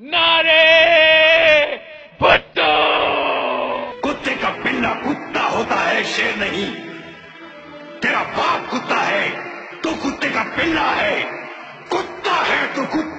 नारे भट्टो। कुत्ते का पिल्ला कुत्ता होता है शेर नहीं। तेरा बाप कुत्ता है तो कुत्ते का पिल्ला है। कुत्ता है तो कुत्ता।